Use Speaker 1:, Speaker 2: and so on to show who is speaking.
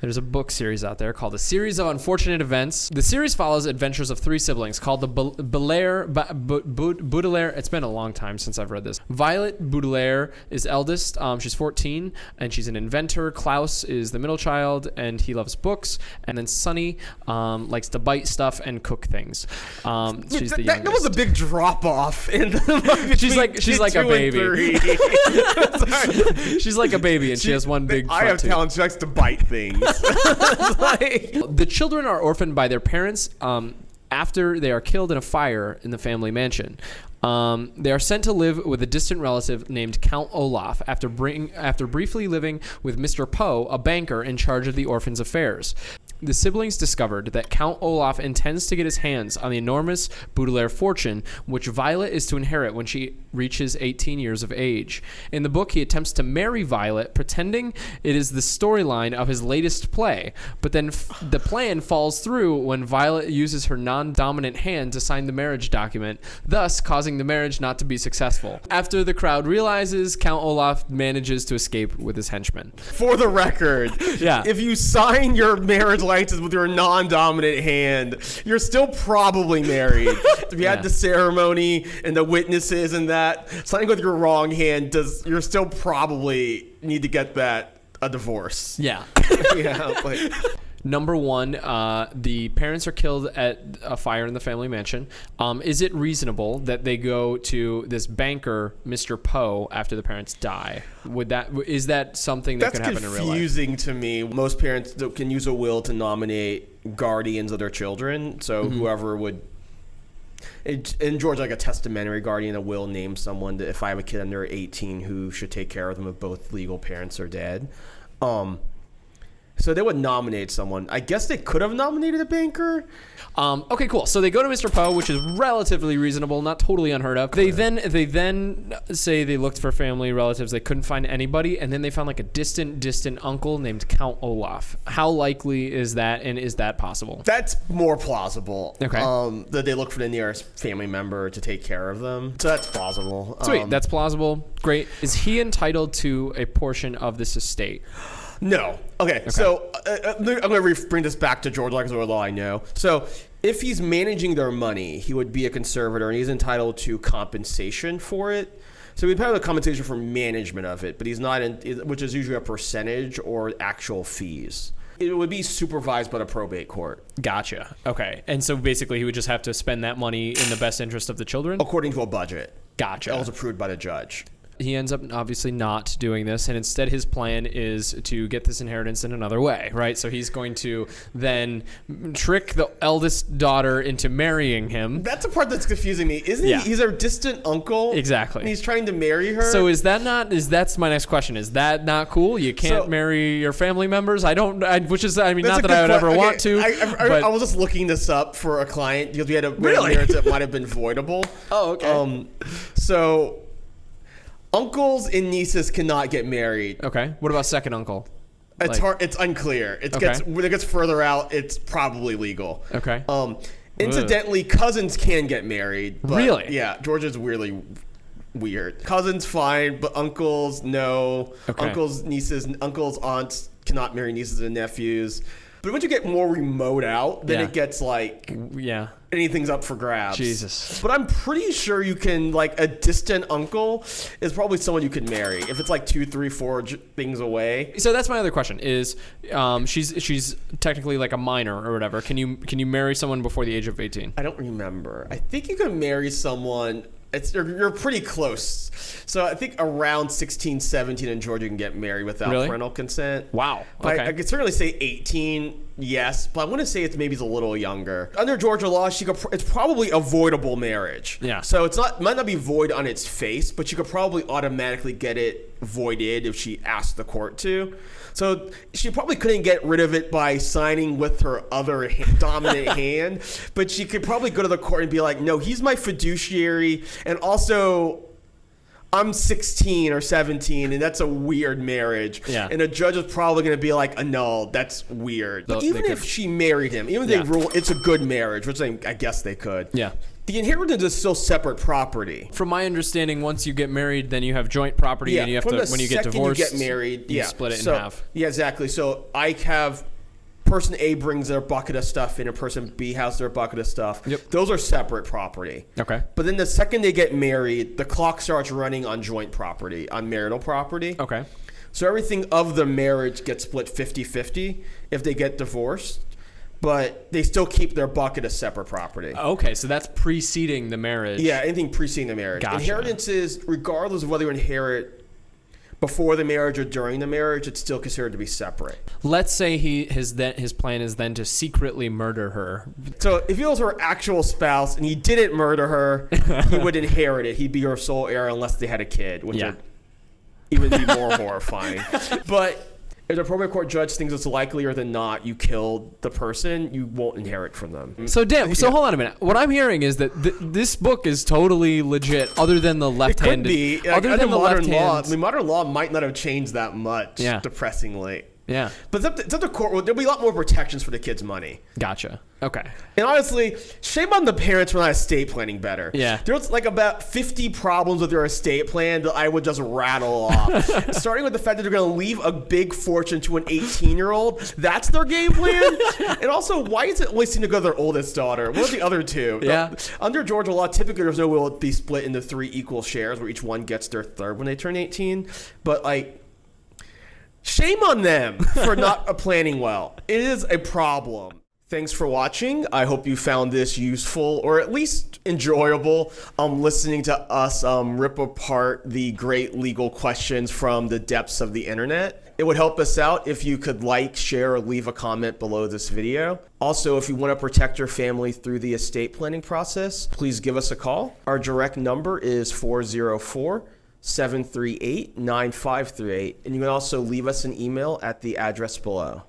Speaker 1: There's a book series out there called A Series of Unfortunate Events. The series follows adventures of three siblings called the Bel- Belair, Ba- Bu- Bu- Baudelaire. It's been a long time since I've read this. Violet Baudelaire is eldest. Um, she's 14 and she's an inventor. Klaus is the middle child and he loves books. And then Sunny um, likes to bite stuff and cook things. Um, she's the
Speaker 2: that, that was a big drop off in the
Speaker 1: She's like- she's like a baby. She's like a baby and she, has one big.
Speaker 2: I have talent. She likes to bite things. Like-
Speaker 1: The children are orphaned by their parents um, after they are killed in a fire in the family mansion. Um, they are sent to live with a distant relative named Count Olaf after bring, after briefly living with Mr. Poe, a banker in charge of the orphans' affairs. The siblings discovered that Count Olaf intends to get his hands on the enormous Baudelaire fortune, which Violet is to inherit when she reaches 18 years of age. In the book, he attempts to marry Violet, pretending it is the storyline of his latest play, but then f- the plan falls through when Violet uses her non dominant hand to sign the marriage document, thus causing the marriage not to be successful. After the crowd realizes, Count Olaf manages to escape with his henchmen.
Speaker 2: For the record,
Speaker 1: Yeah.
Speaker 2: if you sign your marriage with your non-dominant hand, you're still probably married. if you
Speaker 1: Yeah.
Speaker 2: had the ceremony and the witnesses and that, signing with your wrong hand does you're still probably need to get that a divorce.
Speaker 1: Yeah.
Speaker 2: yeah, like,
Speaker 1: Number one, uh, the parents are killed at a fire in the family mansion. Um, is it reasonable that they go to this banker, Mr. Poe, after the parents die? Would that is that something that
Speaker 2: that's
Speaker 1: could happen in real life?
Speaker 2: confusing to me. Most parents can use a will to nominate guardians of their children. So
Speaker 1: Mm-hmm.
Speaker 2: whoever would. In in Georgia, like a testamentary guardian, a will name someone that if I have a kid under 18 who should take care of them if both legal parents are dead. Um, so they would nominate someone. I guess they could have nominated a banker.
Speaker 1: Um, okay, cool. So they go to Mr. Poe, which is relatively reasonable, not totally unheard of. They then they then say they looked for family relatives, they couldn't find anybody, and then they found like a distant, distant uncle named Count Olaf. How likely is that, and is that possible?
Speaker 2: That's more plausible.
Speaker 1: Okay.
Speaker 2: Um, that they look for the nearest family member to take care of them. So that's plausible.
Speaker 1: Sweet,
Speaker 2: Um,
Speaker 1: that's plausible. Great. Is he entitled to a portion of this estate?
Speaker 2: No. Okay. okay. So uh, uh, I'm going to bring this back to George Lucas, all I know. So if he's managing their money, he would be a conservator, and he's entitled to compensation for it. So he'd pay the compensation for management of it, but he's not, in, which is usually a percentage or actual fees. It would be supervised by the probate court,
Speaker 1: Gotcha. Okay. And so basically, he would just have to spend that money in the best interest of the children?
Speaker 2: according to a budget
Speaker 1: Gotcha.
Speaker 2: that was approved by the judge.
Speaker 1: He ends up obviously not doing this and instead his plan is to get this inheritance in another way right so he's going to then trick the eldest daughter into marrying him
Speaker 2: That's the part that's confusing me. Isn't
Speaker 1: Yeah.
Speaker 2: he? He's her distant uncle.
Speaker 1: Exactly.
Speaker 2: And he's trying to marry her.
Speaker 1: so is that not is that's my next question is that not cool you can't
Speaker 2: So-
Speaker 1: marry your family members i don't I, which is i mean not that i would ever
Speaker 2: que-
Speaker 1: want to
Speaker 2: I, I,
Speaker 1: but
Speaker 2: I was just looking this up for a client because we had a
Speaker 1: Really?
Speaker 2: marriage that might have been voidable.
Speaker 1: Oh, okay.
Speaker 2: Um, so uncles and nieces cannot get married.
Speaker 1: okay what about second uncle
Speaker 2: It's
Speaker 1: Like-
Speaker 2: hard. It's unclear. It
Speaker 1: Okay.
Speaker 2: gets when it gets further out. It's probably legal.
Speaker 1: Okay.
Speaker 2: Um, incidentally, cousins can get married. But
Speaker 1: Really?
Speaker 2: Yeah. Georgia's weirdly weird. Cousins fine, but uncles no.
Speaker 1: Okay.
Speaker 2: Uncles, nieces, uncles, aunts cannot marry nieces and nephews. But once you get more remote out, then
Speaker 1: Yeah.
Speaker 2: it gets like
Speaker 1: yeah
Speaker 2: anything's up for grabs.
Speaker 1: Jesus.
Speaker 2: But I'm pretty sure you can like a distant uncle is probably someone you can marry if it's like two, three, four j- things away.
Speaker 1: So that's my other question: is um, she's she's technically like a minor or whatever? Can you can you marry someone before the age of eighteen?
Speaker 2: I don't remember. I think you can marry someone. It's you're, you're pretty close. So I think around 16, 17 in Georgia you can get married without
Speaker 1: Really?
Speaker 2: parental consent.
Speaker 1: Wow.
Speaker 2: I- I, could certainly say 18, yes, but I want to say it's maybe it's a little younger. Under Georgia law, she could. pr- It's probably avoidable marriage.
Speaker 1: Yeah.
Speaker 2: So it's not might not be void on its face, but she could probably automatically get it voided if she asked the court to. So she probably couldn't get rid of it by signing with her other ha- dominant hand, but she could probably go to the court and be like, "No, he's my fiduciary, and also." I'm 16 or 17, and that's a weird marriage.
Speaker 1: Yeah.
Speaker 2: And a judge is probably going to be like, uh, "No, that's weird." But
Speaker 1: They
Speaker 2: even
Speaker 1: could-
Speaker 2: if she married him, even if
Speaker 1: Yeah.
Speaker 2: they rule it's a good marriage, which I, I guess they could.
Speaker 1: Yeah.
Speaker 2: The inheritance is still separate property.
Speaker 1: From my understanding, once you get married, then you have joint property, and you have
Speaker 2: from
Speaker 1: to when you get divorced,
Speaker 2: you get married,
Speaker 1: you
Speaker 2: yeah,
Speaker 1: split it
Speaker 2: so,
Speaker 1: in half.
Speaker 2: Yeah, exactly. So I have person A brings their bucket of stuff in, and person B has their bucket of stuff.
Speaker 1: Yep.
Speaker 2: Those are separate property.
Speaker 1: Okay.
Speaker 2: But then the second they get married, the clock starts running on joint property, on marital property.
Speaker 1: Okay.
Speaker 2: So everything of the marriage gets split 50-50 if they get divorced, but they still keep their bucket of separate property.
Speaker 1: Okay, so that's preceding the marriage.
Speaker 2: Yeah, anything preceding the marriage.
Speaker 1: Gotcha.
Speaker 2: Inheritance is regardless of whether you inherit before the marriage or during the marriage, it's still considered to be separate.
Speaker 1: Let's say he his then his plan is then to secretly murder her.
Speaker 2: So if he was her actual spouse and he didn't murder her, he would inherit it. He'd be her sole heir unless they had a kid, which
Speaker 1: Yeah.
Speaker 2: would even be more horrifying. But if the probate court judge thinks it's likelier than not you killed the person, you won't inherit from them.
Speaker 1: So damn. So hold on a minute. What I'm hearing is that th- this book is totally legit, other than the
Speaker 2: It
Speaker 1: left
Speaker 2: could
Speaker 1: hand.
Speaker 2: be. Like,
Speaker 1: Other than the
Speaker 2: modern
Speaker 1: left
Speaker 2: law. I mean, modern law might not have changed that much.
Speaker 1: Yeah.
Speaker 2: Depressingly.
Speaker 1: Yeah.
Speaker 2: But it's up, to, it's up to court. There'll be a lot more protections for the kid's money.
Speaker 1: Gotcha. Okay.
Speaker 2: And honestly, shame on the parents for not estate planning better.
Speaker 1: Yeah.
Speaker 2: There's like about 50 problems with their estate plan that I would just rattle off. Starting with the fact that they're going to leave a big fortune to an 18 year old. That's their game plan. and also, why is it always seem to go to their oldest daughter? What are the other two?
Speaker 1: Yeah.
Speaker 2: Under Georgia law, typically there's no will be split into three equal shares where each one gets their third when they turn 18. But like, Shame on them for not planning well. It is a problem. Thanks for watching. I hope you found this useful or at least enjoyable. Um, listening to us um, rip apart the great legal questions from the depths of the internet. It would help us out if you could like, share, or leave a comment below this video. Also, if you want to protect your family through the estate planning process, please give us a call. Our direct number is 404 738 9538. And you can also leave us an email at the address below.